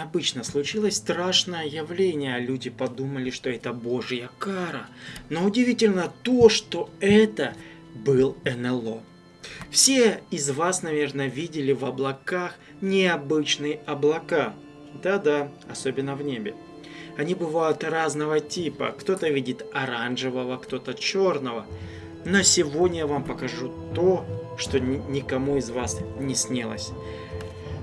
необычно. Случилось страшное явление. Люди подумали, что это божья кара. Но удивительно то, что это был НЛО. Все из вас, наверное, видели в облаках необычные облака. Да-да, особенно в небе. Они бывают разного типа. Кто-то видит оранжевого, кто-то черного. Но сегодня я вам покажу то, что никому из вас не снилось.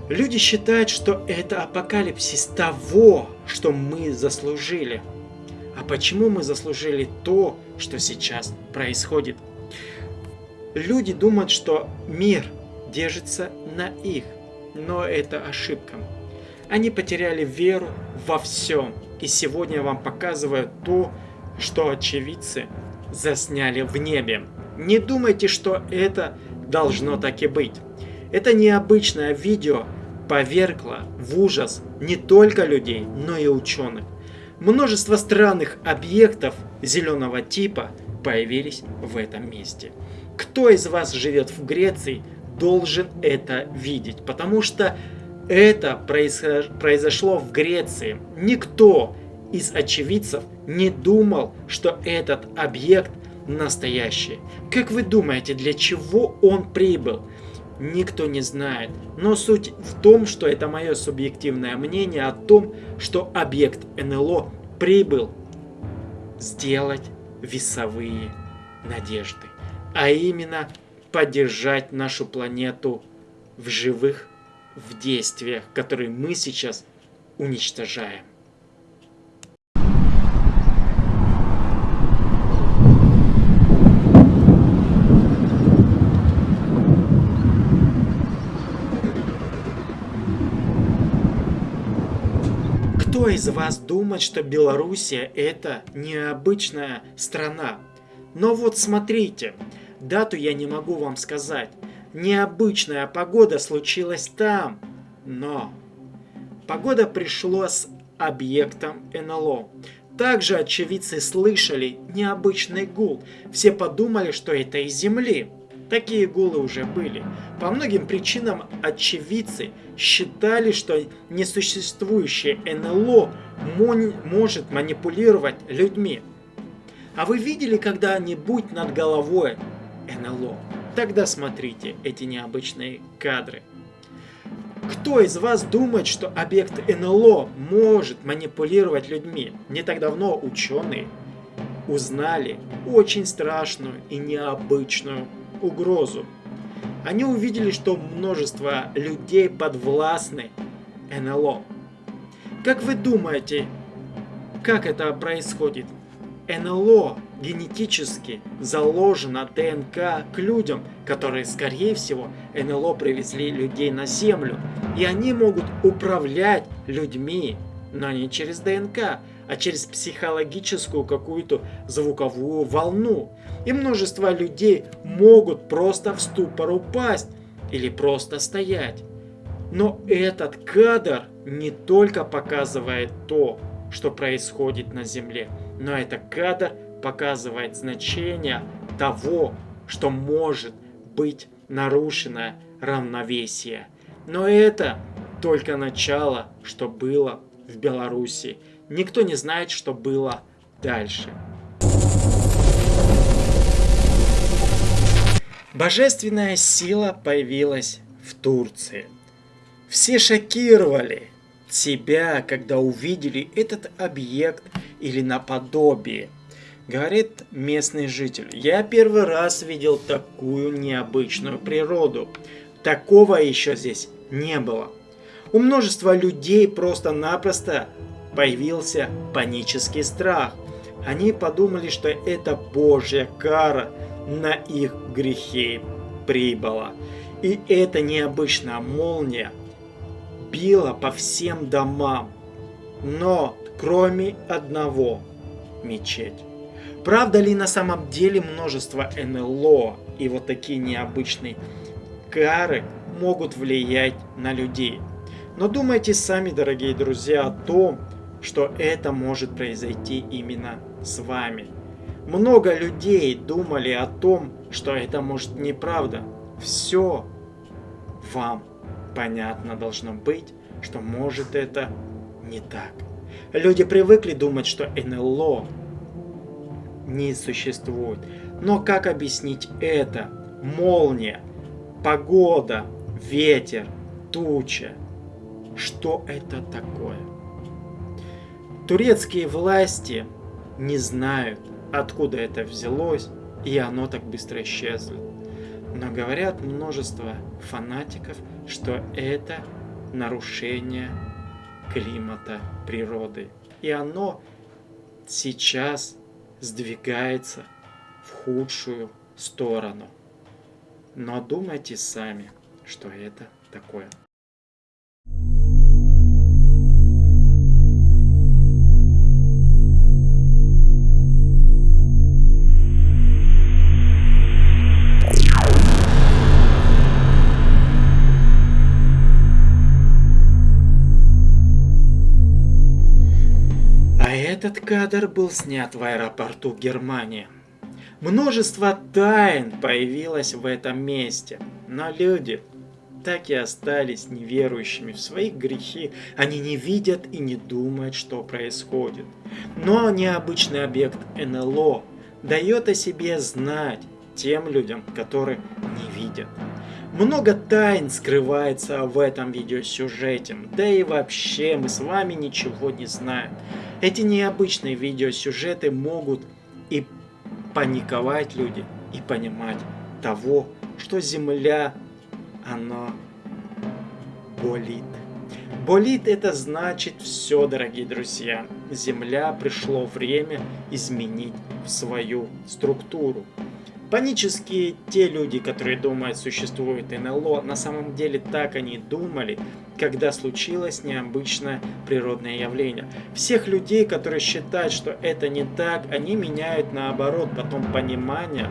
Люди считают, что это апокалипсис того, что мы заслужили. А почему мы заслужили то, что сейчас происходит? Люди думают, что мир держится на их, но это ошибка. Они потеряли веру во всем. И сегодня я вам показываю то, что очевидцы засняли в небе. Не думайте, что это должно так и быть. Это необычное видео повергло в ужас не только людей, но и ученых. Множество странных объектов зеленого типа появились в этом месте. Кто из вас живет в Греции, должен это видеть, потому что это произошло в Греции. Никто из очевидцев не думал, что этот объект настоящий. Как вы думаете, для чего он прибыл? Никто не знает. Но суть в том, что это мое субъективное мнение о том, что объект НЛО прибыл сделать весовые надежды. А именно поддержать нашу планету в живых, в действиях, которые мы сейчас уничтожаем. Из вас думает, что Белоруссия это необычная страна? Но вот смотрите, дату я не могу вам сказать. Необычная погода случилась там, но погода пришла с объектом НЛО. Также очевидцы слышали необычный гул. Все подумали, что это из Земли. Такие гулы уже были. По многим причинам очевидцы считали, что несуществующее НЛО может манипулировать людьми. А вы видели когда-нибудь над головой НЛО? Тогда смотрите эти необычные кадры. Кто из вас думает, что объект НЛО может манипулировать людьми? Не так давно ученые узнали очень страшную и необычную угрозу. Они увидели, что множество людей подвластны НЛО. Как вы думаете, как это происходит? НЛО генетически заложено ДНК к людям, которые, скорее всего, НЛО привезли людей на Землю. И они могут управлять людьми, но не через ДНК, а через психологическую какую-то звуковую волну. И множество людей могут просто в ступор упасть или просто стоять. Но этот кадр не только показывает то, что происходит на Земле, но этот кадр показывает значение того, что может быть нарушено равновесие. Но это только начало, что было в Беларуси. Никто не знает, что было дальше. Божественная сила появилась в Турции. Все шокировали себя, когда увидели этот объект или наподобие. Говорит местный житель, я первый раз видел такую необычную природу. Такого еще здесь не было. У множества людей просто-напросто появился панический страх. Они подумали, что это Божья кара на их грехи прибыла. И эта необычная молния била по всем домам, но кроме одного – мечеть. Правда ли на самом деле множество НЛО и вот такие необычные кары могут влиять на людей? Но думайте сами, дорогие друзья, о том, что это может произойти именно с вами. Много людей думали о том, что это может неправда. Все вам понятно должно быть, что может это не так. Люди привыкли думать, что НЛО не существует. Но как объяснить это? Молния, погода, ветер, туча. Что это такое? Турецкие власти не знают, откуда это взялось, и оно так быстро исчезло. Но говорят множество фанатиков, что это нарушение климата природы. И оно сейчас сдвигается в худшую сторону. Но думайте сами, что это такое. Этот кадр был снят в аэропорту Германии. Множество тайн появилось в этом месте, но люди так и остались неверующими в свои грехи. Они не видят и не думают, что происходит. Но необычный объект НЛО дает о себе знать тем людям, которые не видят. Много тайн скрывается в этом видеосюжете, да и вообще мы с вами ничего не знаем. Эти необычные видеосюжеты могут и паниковать люди, и понимать того, что Земля, она болит. Болит это значит все, дорогие друзья. Земля пришло время изменить свою структуру. Панические те люди, которые думают, существует НЛО, на самом деле так они думали, когда случилось необычное природное явление. Всех людей, которые считают, что это не так, они меняют наоборот потом понимание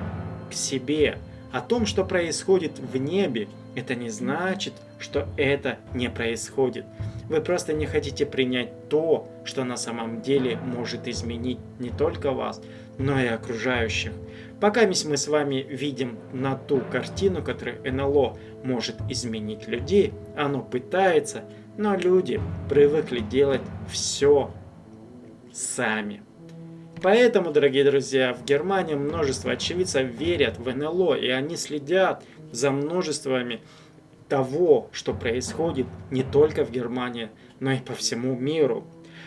к себе. О том, что происходит в небе, это не значит, что это не происходит. Вы просто не хотите принять то, что на самом деле может изменить не только вас, но и окружающих. Пока мы с вами видим на ту картину, которую НЛО может изменить людей, оно пытается, но люди привыкли делать все сами. Поэтому, дорогие друзья, в Германии множество очевидцев верят в НЛО, и они следят за множествами того, что происходит не только в Германии, но и по всему миру.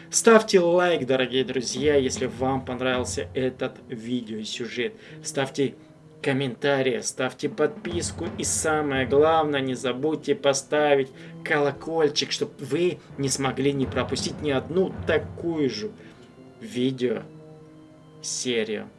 Ставьте лайк, дорогие друзья, если вам понравился этот видеосюжет. Ставьте комментарии, ставьте подписку и самое главное, не забудьте поставить колокольчик, чтобы вы не смогли не пропустить ни одну такую же видео серию.